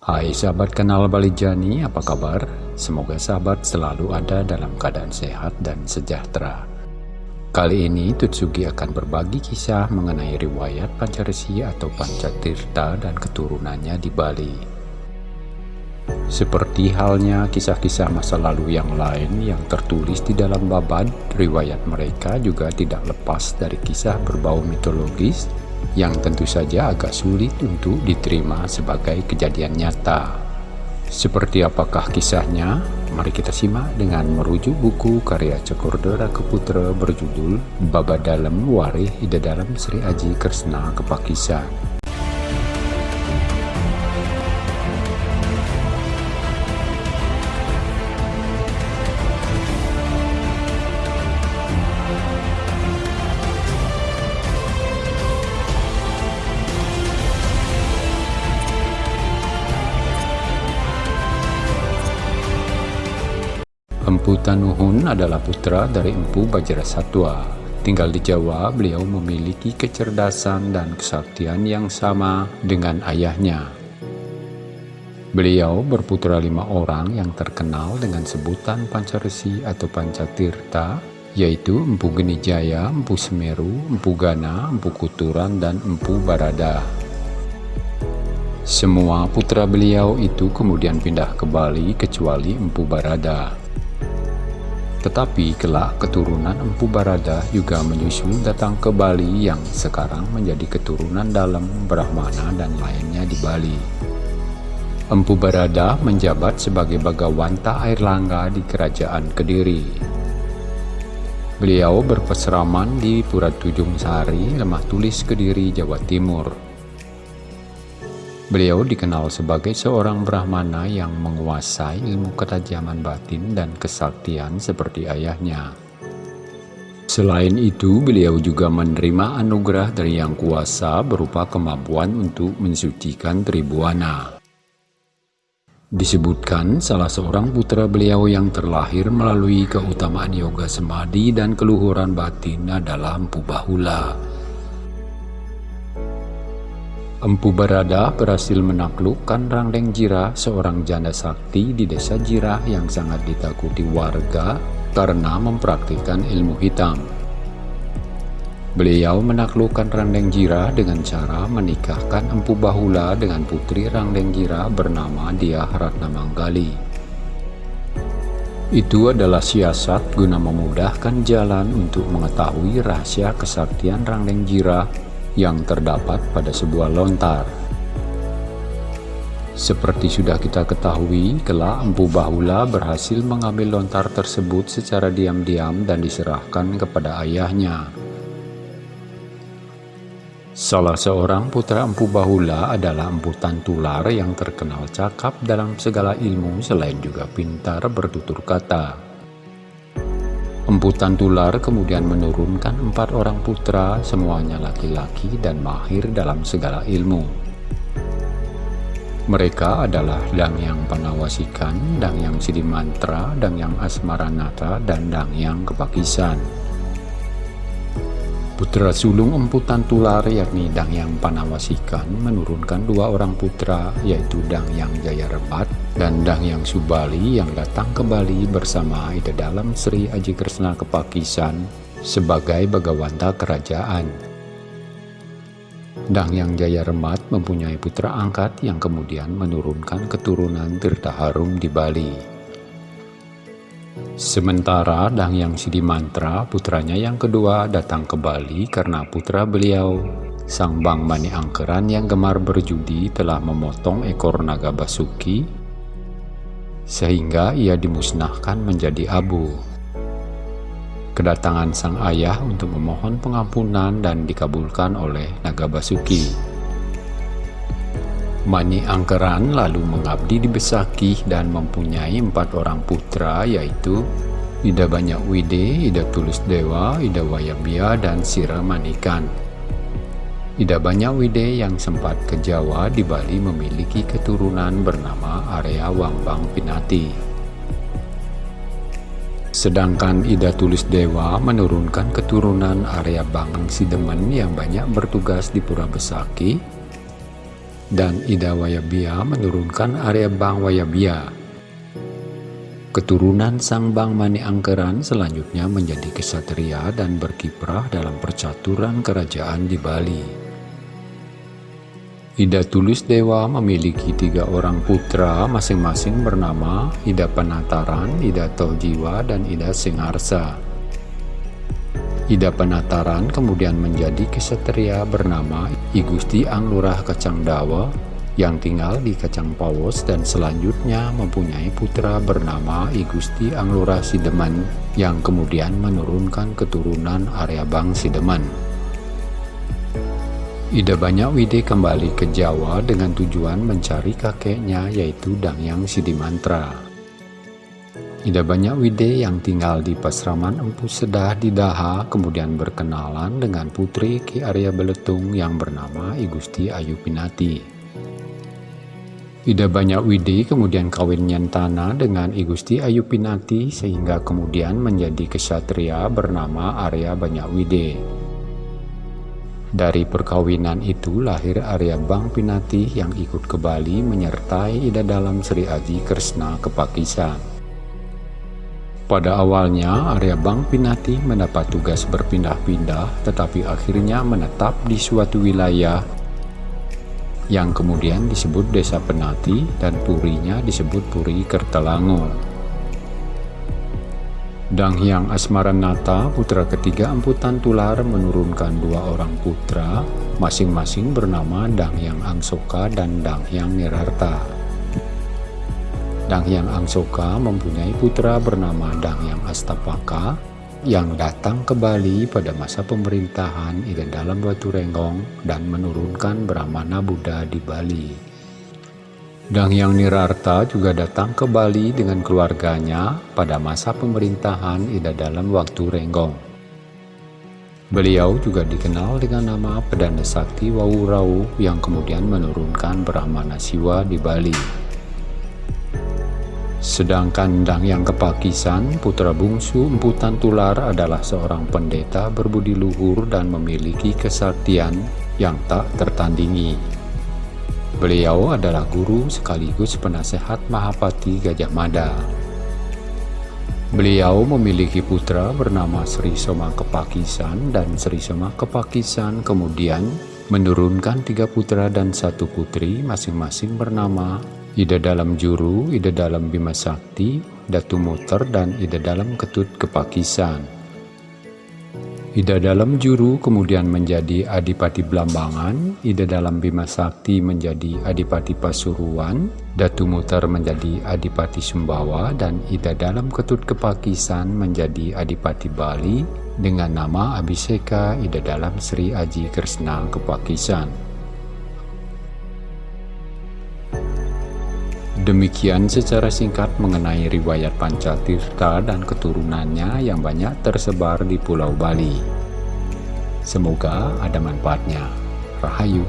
Hai sahabat kenal Balijani, apa kabar? Semoga sahabat selalu ada dalam keadaan sehat dan sejahtera. Kali ini Tutsugi akan berbagi kisah mengenai riwayat Pancaresi atau Pancatirta dan keturunannya di Bali. Seperti halnya kisah-kisah masa lalu yang lain yang tertulis di dalam babad, riwayat mereka juga tidak lepas dari kisah berbau mitologis yang tentu saja agak sulit untuk diterima sebagai kejadian nyata. Seperti apakah kisahnya? Mari kita simak dengan merujuk buku karya Cokordora Keputra berjudul Baba Dalam Warih Ida Dalam Sri Aji Kresna Kepakisan. Adalah putra dari Empu Bajrasatwa. Tinggal di Jawa, beliau memiliki kecerdasan dan kesaktian yang sama dengan ayahnya. Beliau berputra lima orang yang terkenal dengan sebutan Pancaresi atau Pancatirta, yaitu Empu Genijaya, Empu Semeru, Empu Gana, Empu Kuturan, dan Empu Barada. Semua putra beliau itu kemudian pindah ke Bali kecuali Empu Barada. Tetapi kelak keturunan Empu Barada juga menyusul datang ke Bali yang sekarang menjadi keturunan dalam Brahmana dan lainnya di Bali. Empu Barada menjabat sebagai Bagawanta Air Langga di Kerajaan Kediri. Beliau berpeseraman di Pura Tujung Sari, Lemah Tulis Kediri, Jawa Timur. Beliau dikenal sebagai seorang Brahmana yang menguasai ilmu ketajaman batin dan kesaktian seperti ayahnya. Selain itu, beliau juga menerima anugerah dari Yang Kuasa berupa kemampuan untuk mensucikan Tribuana. Disebutkan salah seorang putra beliau yang terlahir melalui keutamaan yoga semadi dan keluhuran batin adalah Empu Bahula. Empu Barada berhasil menaklukkan Rangdeng Jira, seorang janda sakti di desa Jirah yang sangat ditakuti warga karena mempraktikkan ilmu hitam. Beliau menaklukkan Rangdeng Jira dengan cara menikahkan Empu Bahula dengan putri Rangdeng Jira bernama Dia Ratna Manggali. Itu adalah siasat guna memudahkan jalan untuk mengetahui rahasia kesaktian Rangdeng Jira yang terdapat pada sebuah lontar. Seperti sudah kita ketahui, kelak Empu Bahula berhasil mengambil lontar tersebut secara diam-diam dan diserahkan kepada ayahnya. Salah seorang putra Empu Bahula adalah Empu Tantular yang terkenal cakap dalam segala ilmu selain juga pintar bertutur kata. Emputan tular kemudian menurunkan empat orang putra, semuanya laki-laki dan mahir dalam segala ilmu. Mereka adalah Dang Yang Panawasikan, Dang Yang Sidimantra, Dang Yang Asmaranata, dan Dang Yang Kepakisan. Putra sulung emputan tular yakni Dang Yang Panawasikan menurunkan dua orang putra yaitu Dang Yang Jayarebat dan Dang Yang Subali yang datang ke Bali bersama Ida Dalam Sri Aji Kresna Kepakisan sebagai Bagawanta Kerajaan. Dang Yang Jayarebat mempunyai putra angkat yang kemudian menurunkan keturunan Tirta Harum di Bali. Sementara Dang Yang Sidimantra, putranya yang kedua, datang ke Bali karena putra beliau, Sang Bang Mani Angkeran yang gemar berjudi telah memotong ekor naga basuki, sehingga ia dimusnahkan menjadi abu. Kedatangan sang ayah untuk memohon pengampunan dan dikabulkan oleh naga basuki. Mani Angkeran lalu mengabdi di Besaki dan mempunyai empat orang putra yaitu Ida Banyak Wide, Ida Tulus Dewa, Ida Wayabia, dan Sira Manikan. Ida Banyak Wide yang sempat ke Jawa di Bali memiliki keturunan bernama Area Wambang Pinati. Sedangkan Ida Tulis Dewa menurunkan keturunan area Bang Sidemen yang banyak bertugas di Pura Besaki dan Ida Wayabia menurunkan area Bang Wayabia. Keturunan Sang Bang Mani Angkeran selanjutnya menjadi kesatria dan berkiprah dalam percaturan kerajaan di Bali. Ida Tulus Dewa memiliki tiga orang putra masing-masing bernama Ida Penataran, Ida Tojiwa, dan Ida Singarsa. Ida Penataran kemudian menjadi kesatria bernama Igusti Anglurah Kacang Dawa yang tinggal di Kacang Pawos dan selanjutnya mempunyai putra bernama Igusti Anglurah Sideman yang kemudian menurunkan keturunan Arya Bang Sideman. Ida Banyak Wide kembali ke Jawa dengan tujuan mencari kakeknya yaitu Dangyang Sidimantra. Ida Banyak Wide yang tinggal di Pasraman Empu Sedah di Daha kemudian berkenalan dengan putri Ki Arya Beletung yang bernama Igusti Ayu Pinati. Ida Banyak Wide kemudian kawin nyentana dengan Igusti Ayu Pinati sehingga kemudian menjadi kesatria bernama Arya Banyak Wide. Dari perkawinan itu lahir Arya Bang Pinati yang ikut ke Bali menyertai Ida dalam Sri Aji Kresna ke Pakistan. Pada awalnya, Arya Bang Pinati mendapat tugas berpindah-pindah, tetapi akhirnya menetap di suatu wilayah yang kemudian disebut Desa Penati dan purinya disebut Puri Kertalango. Dang Hyang Asmaranata, putra ketiga emputan tular menurunkan dua orang putra, masing-masing bernama Dang Hyang Angsoka dan Dang Hyang Nirarta. Dangyang Angsoka mempunyai putra bernama Dangyang Astapaka yang datang ke Bali pada masa pemerintahan Ida Dalam Batu Renggong dan menurunkan Brahmana Buddha di Bali. Dangyang Nirarta juga datang ke Bali dengan keluarganya pada masa pemerintahan Ida Dalam Waktu Renggong. Beliau juga dikenal dengan nama Pedana Sakti Wawurau yang kemudian menurunkan Brahmana Siwa di Bali. Sedangkan Dang yang kepakisan, putra bungsu emputan tular adalah seorang pendeta berbudi luhur dan memiliki kesaktian yang tak tertandingi. Beliau adalah guru sekaligus penasehat Mahapati Gajah Mada. Beliau memiliki putra bernama Sri Soma Kepakisan dan Sri Soma Kepakisan kemudian menurunkan tiga putra dan satu putri masing-masing bernama Ida dalam Juru, Ida dalam Bima Sakti, Datu Muter, dan Ida dalam Ketut Kepakisan. Ida dalam Juru kemudian menjadi Adipati Blambangan, Ida dalam Bima Sakti menjadi Adipati Pasuruan, Datu Muter menjadi Adipati Sumbawa, dan Ida dalam Ketut Kepakisan menjadi Adipati Bali dengan nama Abiseka Ida dalam Sri Aji Kresna Kepakisan. Demikian secara singkat mengenai riwayat Pancatirta dan keturunannya yang banyak tersebar di Pulau Bali. Semoga ada manfaatnya. Rahayu.